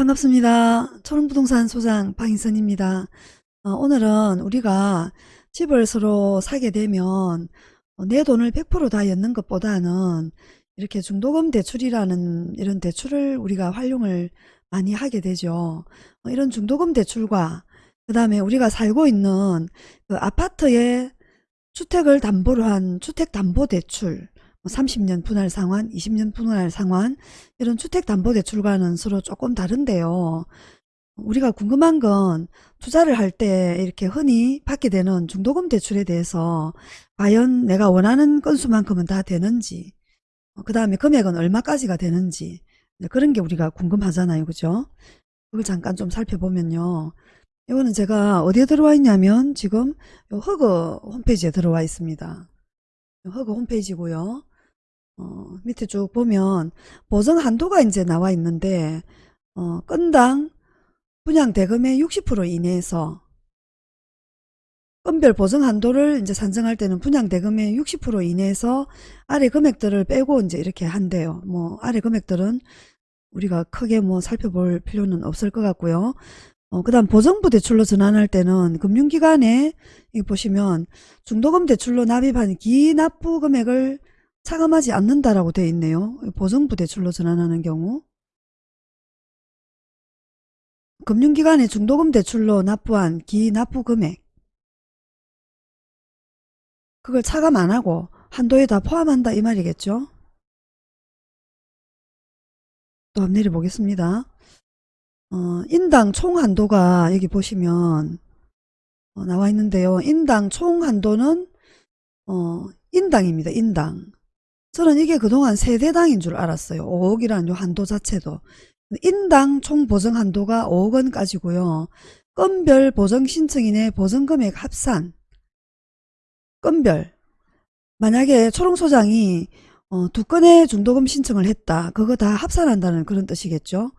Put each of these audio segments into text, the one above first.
반갑습니다. 초롱부동산 소장 방인선입니다. 어, 오늘은 우리가 집을 서로 사게 되면 어, 내 돈을 100%다 였는 것보다는 이렇게 중도금 대출이라는 이런 대출을 우리가 활용을 많이 하게 되죠. 어, 이런 중도금 대출과 그 다음에 우리가 살고 있는 그 아파트의 주택을 담보로 한 주택담보대출 30년 분할 상환, 20년 분할 상환 이런 주택담보대출과는 서로 조금 다른데요. 우리가 궁금한 건 투자를 할 때 이렇게 흔히 받게 되는 중도금 대출에 대해서 과연 내가 원하는 건수만큼은 다 되는지 그 다음에 금액은 얼마까지가 되는지 그런 게 우리가 궁금하잖아요. 그죠? 그걸 잠깐 좀 살펴보면요. 이거는 제가 어디에 들어와 있냐면 지금 허그 홈페이지에 들어와 있습니다. 허그 홈페이지고요. 어, 밑에 쭉 보면 보증 한도가 이제 나와 있는데 어, 건당 분양 대금의 60% 이내에서 건별 보증 한도를 이제 산정할 때는 분양 대금의 60% 이내에서 아래 금액들을 빼고 이제 이렇게 한대요. 뭐 아래 금액들은 우리가 크게 뭐 살펴볼 필요는 없을 것 같고요. 어, 그 다음 보정부 대출로 전환할 때는 금융기관에 이 보시면 중도금 대출로 납입한 기납부 금액을 차감하지 않는다라고 되어 있네요. 보정부 대출로 전환하는 경우 금융기관의 중도금 대출로 납부한 기납부 금액 그걸 차감 안하고 한도에 다 포함한다 이 말이겠죠. 또 한번 내려보겠습니다. 어, 인당 총 한도가 여기 보시면 어, 나와 있는데요. 인당 총 한도는 어, 인당입니다. 인당. 저는 이게 그동안 세대당인 줄 알았어요. 5억이라는 요 한도 자체도. 인당 총 보정 한도가 5억 원까지고요. 건별 보정 신청인의 보정금액 합산 건별 만약에 초롱 소장이 어, 두 건의 중도금 신청을 했다. 그거 다 합산한다는 그런 뜻이겠죠.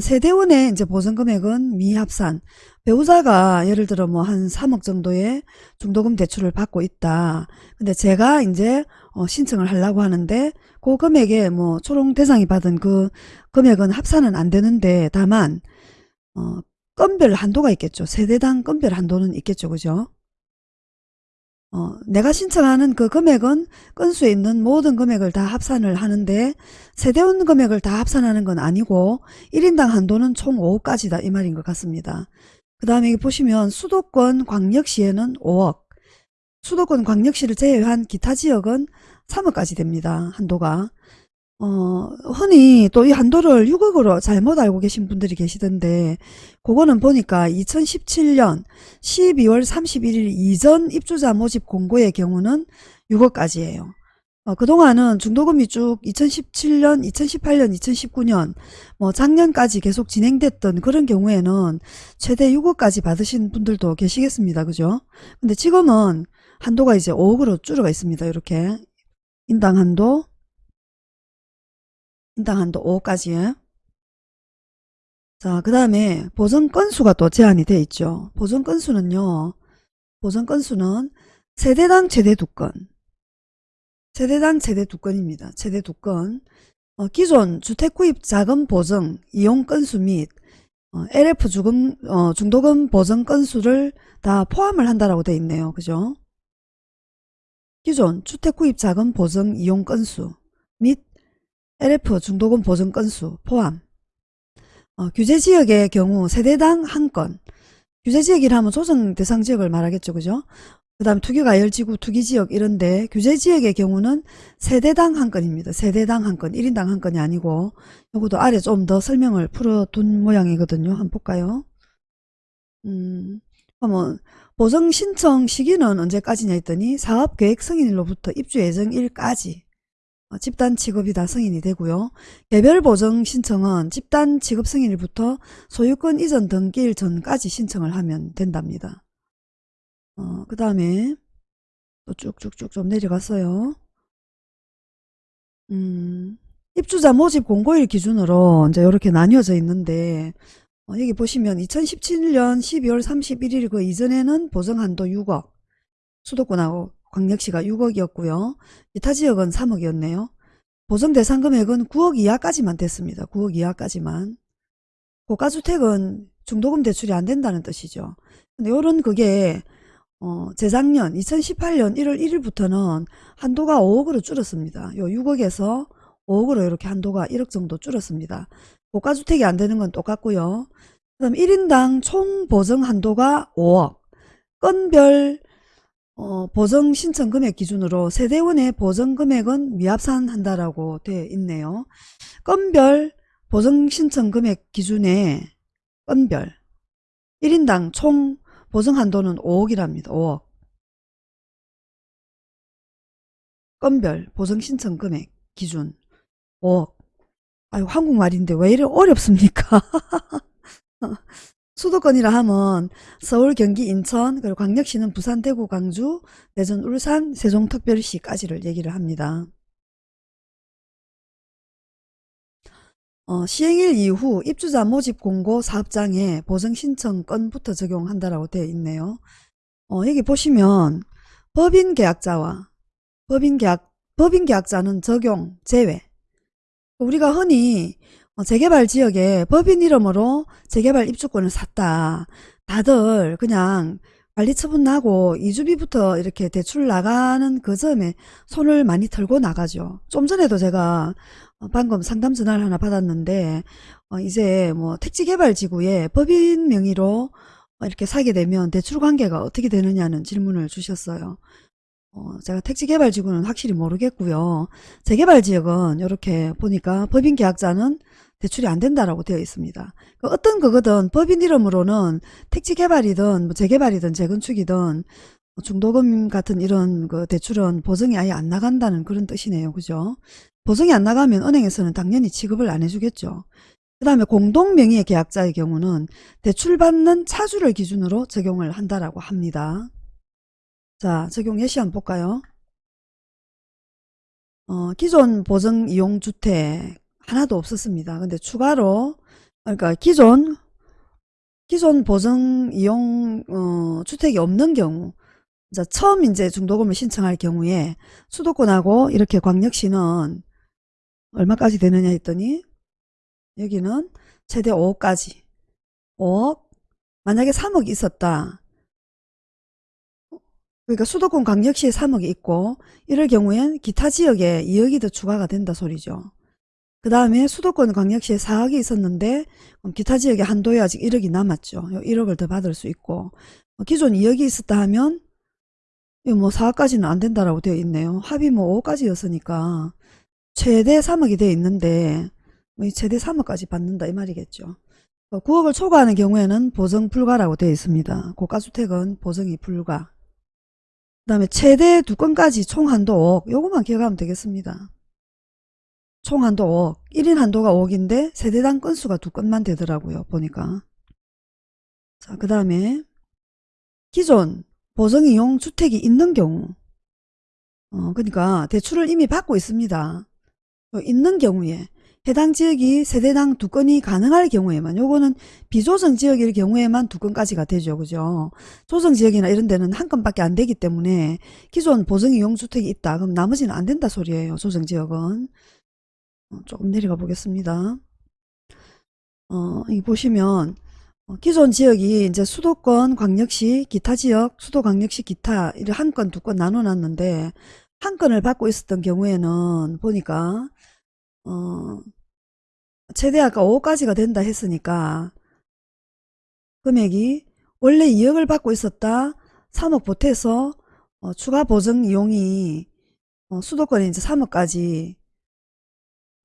세대원의 이제 보증금액은 미합산. 배우자가 예를 들어 뭐 한 3억 정도의 중도금 대출을 받고 있다. 근데 제가 이제 어 신청을 하려고 하는데 그 금액에 뭐 초롱 대상이 받은 그 금액은 합산은 안 되는데 다만 어 건별 한도가 있겠죠. 세대당 건별 한도는 있겠죠. 그죠? 어, 내가 신청하는 그 금액은 건수에 있는 모든 금액을 다 합산을 하는데 세대원 금액을 다 합산하는 건 아니고 1인당 한도는 총 5억까지다 이 말인 것 같습니다. 그 다음에 보시면 수도권 광역시에는 5억 수도권 광역시를 제외한 기타 지역은 3억까지 됩니다. 한도가 어, 흔히 또 이 한도를 6억으로 잘못 알고 계신 분들이 계시던데 그거는 보니까 2017년 12월 31일 이전 입주자 모집 공고의 경우는 6억까지예요. 어, 그동안은 중도금이 쭉 2017년, 2018년, 2019년 뭐 작년까지 계속 진행됐던 그런 경우에는 최대 6억까지 받으신 분들도 계시겠습니다. 그죠? 근데 지금은 한도가 이제 5억으로 줄어가 있습니다. 이렇게 인당 한도 한도 5까지 자, 그 다음에 보전 건수가 또 제한이 돼 있죠. 보전 건수는요. 보전 건수는 세대당 최대 두 건. 세대당 최대 두 건입니다. 최대 두 건. 어, 기존 주택구입 자금 보증 이용 건수 및 어, LF 주금, 어, 중도금 보증 건수를 다 포함을 한다라고 돼 있네요. 그죠? 기존 주택구입 자금 보증 이용 건수 및 LF 중도금 보증 건수 포함 어, 규제지역의 경우 세대당 한건 규제지역이라면 조정 대상 지역을 말하겠죠. 그죠? 그 다음 투기가 열지구 투기지역 이런데 규제지역의 경우는 세대당 한 건입니다. 세대당 한 건, 1인당 한 건이 아니고 요것도 아래 좀 더 설명을 풀어둔 모양이거든요. 한번 볼까요? 음, 그러면 보정 신청 시기는 언제까지냐 했더니 사업계획 승인일로부터 입주 예정일까지 어, 집단 취급이 다 승인이 되고요. 개별 보정 신청은 집단 취급 승인일부터 소유권 이전 등기일 전까지 신청을 하면 된답니다. 어, 그 다음에 또 쭉쭉쭉 좀 내려갔어요. 음, 입주자 모집 공고일 기준으로 이제 이렇게 나뉘어져 있는데 어, 여기 보시면 2017년 12월 31일 그 이전에는 보정한도 6억 수도권하고 광역시가 6억이었고요. 기타 지역은 3억이었네요. 보정 대상 금액은 9억 이하까지만 됐습니다. 9억 이하까지만. 고가주택은 중도금 대출이 안 된다는 뜻이죠. 근데 요런 그게 어, 재작년 2018년 1월 1일부터는 한도가 5억으로 줄었습니다. 요 6억에서 5억으로 이렇게 한도가 1억 정도 줄었습니다. 고가주택이 안 되는 건 똑같고요. 그 다음 1인당 총 보증 한도가 5억. 건별 어, 보증 신청 금액 기준으로 세대원의 보증 금액은 미합산한다라고 되어 있네요. 건별 보증 신청 금액 기준에 건별 1인당 총 보증 한도는 5억이랍니다. 5억. 건별 보증 신청 금액 기준 5억. 아유 한국말인데 왜 이래 어렵습니까? 수도권이라 하면 서울, 경기, 인천, 그리고 광역시는 부산, 대구, 광주, 대전, 울산, 세종특별시까지를 얘기를 합니다. 어, 시행일 이후 입주자 모집 공고 사업장에 보증 신청 건부터 적용한다라고 되어 있네요. 어, 여기 보시면 법인 계약자와 법인 계약 법인 계약자는 적용 제외. 우리가 흔히 어, 재개발 지역에 법인 이름으로 재개발 입주권을 샀다. 다들 그냥 관리 처분 나고 이주비부터 이렇게 대출 나가는 그 점에 손을 많이 털고 나가죠. 좀 전에도 제가 어, 방금 상담 전화를 하나 받았는데 어, 이제 뭐 택지개발지구에 법인 명의로 어, 이렇게 사게 되면 대출 관계가 어떻게 되느냐는 질문을 주셨어요. 어, 제가 택지개발지구는 확실히 모르겠고요. 재개발지역은 이렇게 보니까 법인 계약자는 대출이 안 된다라고 되어 있습니다. 그 어떤 그거든 법인 이름으로는 택지 개발이든 뭐 재개발이든 재건축이든 뭐 중도금 같은 이런 그 대출은 보증이 아예 안 나간다는 그런 뜻이네요. 그죠? 보증이 안 나가면 은행에서는 당연히 취급을 안 해주겠죠. 그 다음에 공동명의의 계약자의 경우는 대출받는 차주를 기준으로 적용을 한다라고 합니다. 자, 적용 예시 한번 볼까요? 어, 기존 보증 이용 주택 하나도 없었습니다. 근데 추가로 그러니까 기존 기존 보증 이용 어, 주택이 없는 경우 자, 처음 이제 중도금을 신청할 경우에 수도권하고 이렇게 광역시는 얼마까지 되느냐 했더니 여기는 최대 5억까지 5억? 만약에 3억 있었다. 그러니까 수도권 광역시에 3억이 있고 이럴 경우엔 기타 지역에 2억이 더 추가가 된다 소리죠 그 다음에 수도권 광역시에 4억이 있었는데 기타 지역에 한도에 아직 1억이 남았죠 1억을 더 받을 수 있고 어, 기존 2억이 있었다 하면 뭐 4억까지는 안 된다라고 되어 있네요 합의 뭐 5억까지였으니까 최대 3억이 되어 있는데 뭐 최대 3억까지 받는다 이 말이겠죠. 9억을 어, 초과하는 경우에는 보증 불가라고 되어 있습니다. 고가주택은 보증이 불가. 그 다음에 최대 두 건까지 총 한도 5억 요것만 기억하면 되겠습니다. 총 한도 5억 1인 한도가 5억인데 세대당 건수가 두 건만 되더라고요. 보니까 자그 다음에 기존 보증이용 주택이 있는 경우 어 그러니까 대출을 이미 받고 있습니다. 어, 있는 경우에 해당 지역이 세대당 두 건이 가능할 경우에만 요거는 비조정 지역일 경우에만 두 건까지가 되죠. 그죠? 조정 지역이나 이런 데는 한 건밖에 안 되기 때문에 기존 보증 이용 주택이 있다. 그럼 나머지는 안 된다 소리예요. 조정 지역은. 어, 조금 내려가 보겠습니다. 어, 이 보시면 어, 기존 지역이 이제 수도권, 광역시, 기타 지역, 수도 광역시, 기타 이를 한 건, 두 건 나눠 놨는데 한 건을 받고 있었던 경우에는 보니까 어, 최대 아까 5억까지가 된다 했으니까 금액이 원래 2억을 받고 있었다 3억 보태서 어, 추가 보증 이용이 어, 수도권에 이제 3억까지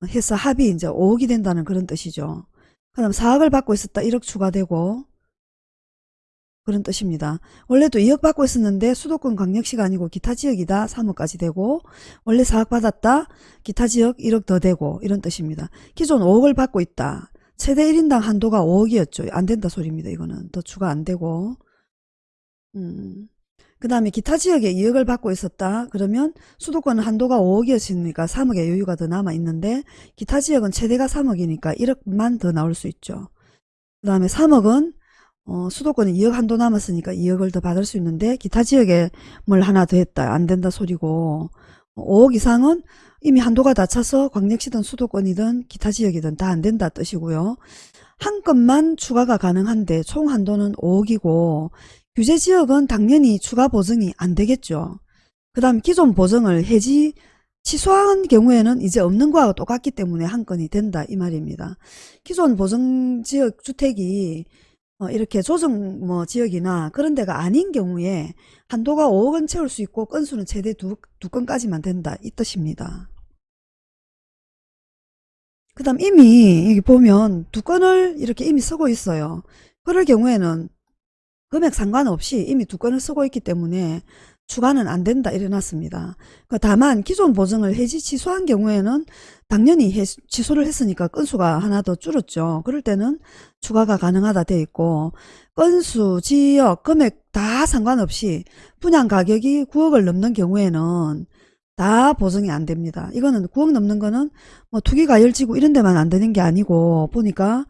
해서 합이 이제 5억이 된다는 그런 뜻이죠. 그럼 4억을 받고 있었다 1억 추가되고 그런 뜻입니다. 원래도 2억 받고 있었는데 수도권 광역시가 아니고 기타 지역이다 3억까지 되고 원래 4억 받았다 기타 지역 1억 더 되고 이런 뜻입니다. 기존 5억을 받고 있다. 최대 1인당 한도가 5억이었죠. 안 된다 소리입니다. 이거는 더 추가 안 되고 음. 그 다음에 기타 지역에 2억을 받고 있었다. 그러면 수도권은 한도가 5억이었으니까 3억의 여유가 더 남아있는데 기타 지역은 최대가 3억이니까 1억만 더 나올 수 있죠. 그 다음에 3억은 어, 수도권은 2억 한도 남았으니까 2억을 더 받을 수 있는데 기타 지역에 뭘 하나 더 했다 안 된다 소리고 5억 이상은 이미 한도가 다 차서 광역시든 수도권이든 기타 지역이든 다 안 된다 뜻이고요. 한 건만 추가가 가능한데 총 한도는 5억이고 규제 지역은 당연히 추가 보증이 안 되겠죠. 그 다음 기존 보증을 해지 취소한 경우에는 이제 없는 거하고 똑같기 때문에 한 건이 된다 이 말입니다. 기존 보증 지역 주택이 어, 이렇게 조정 뭐 지역이나 그런 데가 아닌 경우에 한도가 5억은 채울 수 있고 건수는 최대 두, 두 건까지만 된다 이 뜻입니다. 그 다음 이미 여기 보면 두 건을 이렇게 이미 쓰고 있어요. 그럴 경우에는 금액 상관없이 이미 두 건을 쓰고 있기 때문에 추가는 안 된다 이래놨습니다. 그 다만 기존 보증을 해지 취소한 경우에는 당연히 해, 취소를 했으니까 건수가 하나 더 줄었죠. 그럴 때는 추가가 가능하다 돼 있고 건수, 지역, 금액 다 상관없이 분양 가격이 9억을 넘는 경우에는 다 보증이 안 됩니다. 이거는 9억 넘는 거는 뭐 투기가 열지구 이런 데만 안 되는 게 아니고 보니까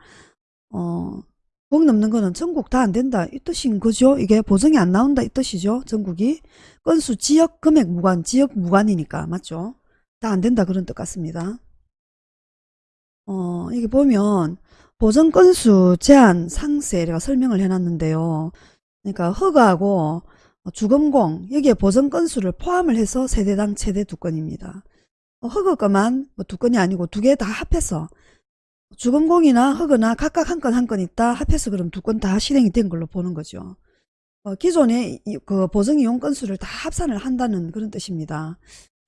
어9 억 넘는 거는 전국 다 안 된다 이 뜻인 거죠. 이게 보증이 안 나온다 이 뜻이죠. 전국이 건수 지역 금액 무관 지역 무관이니까 맞죠. 다 안 된다 그런 뜻 같습니다. 어 여기 보면 보증 건수 제한 상세 제가 설명을 해놨는데요. 그러니까 허가하고 주금공 여기에 보증 건수를 포함을 해서 세대당 최대 두 건입니다. 어, 허가가만 뭐 두 건이 아니고 두 개 다 합해서 주금공이나 허거나 각각 한 건 한 건 있다 합해서 그럼 두 건 다 실행이 된 걸로 보는 거죠. 어, 기존의 이- 그 보증 이용 건수를 다 합산을 한다는 그런 뜻입니다.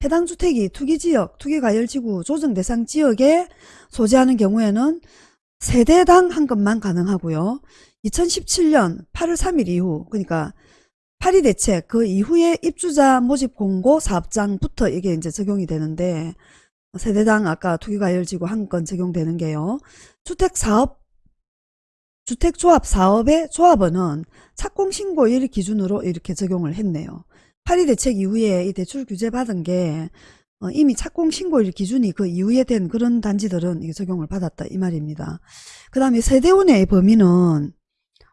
해당 주택이 투기지역, 투기가열지구 조정 대상 지역에 소재하는 경우에는 세대당 한 건만 가능하고요. 2017년 8월 3일 이후 그러니까 파리 대책 그 이후에 입주자 모집 공고 사업장부터 이게 이제 적용이 되는데 세대당 아까 투기가열지구 한 건 적용되는 게요. 주택사업 주택조합 사업의 조합원은 착공신고일 기준으로 이렇게 적용을 했네요. 파리 대책 이후에 이 대출 규제 받은 게 어, 이미 착공신고일 기준이 그 이후에 된 그런 단지들은 이게 적용을 받았다 이 말입니다. 그 다음에 세대원의 범위는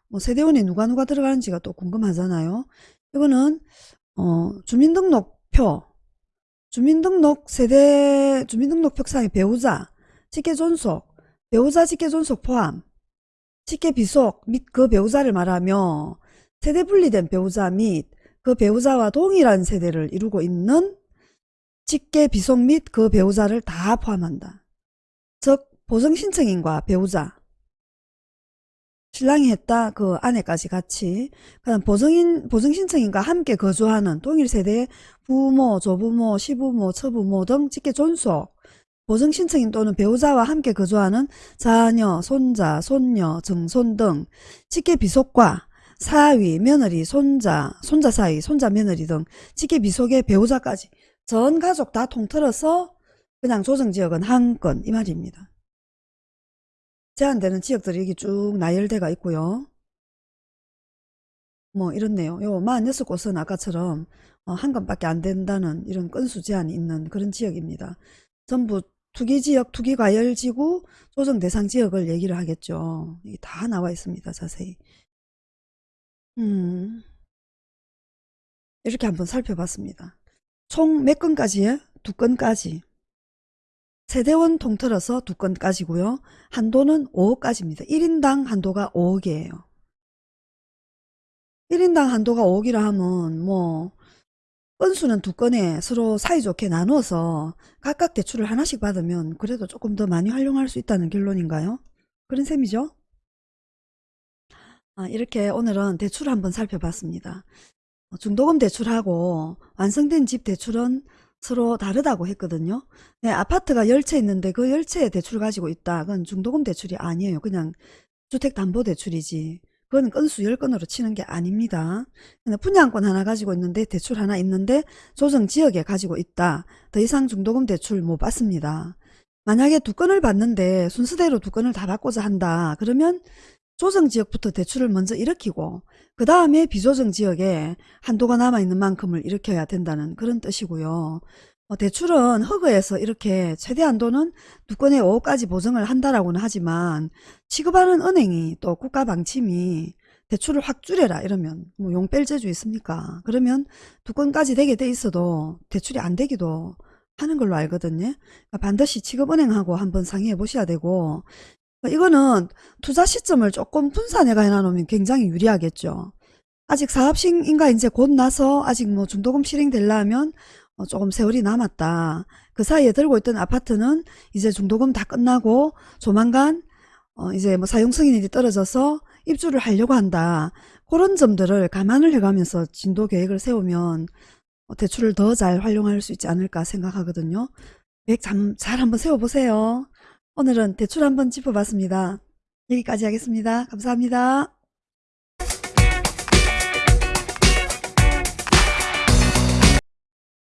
뭐 세대원에 누가 누가 들어가는지가 또 궁금하잖아요. 이거는 어, 주민등록표 주민등록 세대 주민등록표상의 배우자 직계 존속 배우자 직계 존속 포함 직계 비속 및 그 배우자를 말하며 세대 분리된 배우자 및 그 배우자와 동일한 세대를 이루고 있는 직계 비속 및 그 배우자를 다 포함한다. 즉 보증신청인과 배우자 신랑이 했다 그 아내까지 같이 그다음 보증인 보증 신청인과 함께 거주하는 동일 세대의 부모, 조부모, 시부모, 처부모 등 직계 존속 보증 신청인 또는 배우자와 함께 거주하는 자녀, 손자, 손녀, 증손 등 직계 비속과 사위, 며느리, 손자, 손자 사이, 손자 며느리 등 직계 비속의 배우자까지 전 가족 다 통틀어서 그냥 조정지역은 한 건 이 말입니다. 제한되는 지역들이 여기 쭉 나열대가 있고요. 뭐 이렇네요. 요 46곳은 아까처럼 어, 한 건밖에 안 된다는 이런 건수 제한이 있는 그런 지역입니다. 전부 투기지역, 투기과열지구, 조정 대상 지역을 얘기를 하겠죠. 이게 다 나와 있습니다. 자세히. 음, 이렇게 한번 살펴봤습니다. 총 몇 건까지예요? 두 건까지. 세대원 통틀어서 두 건까지고요. 한도는 5억까지입니다. 1인당 한도가 5억이에요. 1인당 한도가 5억이라 하면 뭐 건수는 두 건에 서로 사이좋게 나누어서 각각 대출을 하나씩 받으면 그래도 조금 더 많이 활용할 수 있다는 결론인가요? 그런 셈이죠? 아, 이렇게 오늘은 대출을 한번 살펴봤습니다. 어, 중도금 대출하고 완성된 집 대출은 서로 다르다고 했거든요. 네, 아파트가 10채 있는데 그 10채의 대출을 가지고 있다. 그건 중도금 대출이 아니에요. 그냥 주택담보대출이지. 그건 건수 10건으로 치는 게 아닙니다. 분양권 하나 가지고 있는데 대출 하나 있는데 조정지역에 가지고 있다. 더 이상 중도금 대출 못 받습니다. 만약에 두 건을 받는데 순서대로 두 건을 다 받고자 한다. 그러면 조정 지역부터 대출을 먼저 일으키고 그 다음에 비조정 지역에 한도가 남아있는 만큼을 일으켜야 된다는 그런 뜻이고요. 어, 대출은 허그에서 이렇게 최대 한도는 두 건의 5억까지 보증을 한다라고는 하지만 취급하는 은행이 또 국가 방침이 대출을 확 줄여라 이러면 뭐 용뺄 재주 있습니까? 그러면 두 건까지 되게 돼 있어도 대출이 안 되기도 하는 걸로 알거든요. 그러니까 반드시 취급은행하고 한번 상의해 보셔야 되고 이거는 투자 시점을 조금 분산해가 해놔놓으면 굉장히 유리하겠죠. 아직 사업 시행인가 이제 곧 나서 아직 뭐 중도금 실행되려면 어, 조금 세월이 남았다. 그 사이에 들고 있던 아파트는 이제 중도금 다 끝나고 조만간 어, 이제 뭐 사용 승인이 떨어져서 입주를 하려고 한다. 그런 점들을 감안을 해가면서 진도 계획을 세우면 어, 대출을 더 잘 활용할 수 있지 않을까 생각하거든요. 계획 잘, 잘 한번 세워보세요. 오늘은 대출 한번 짚어봤습니다. 여기까지 하겠습니다. 감사합니다.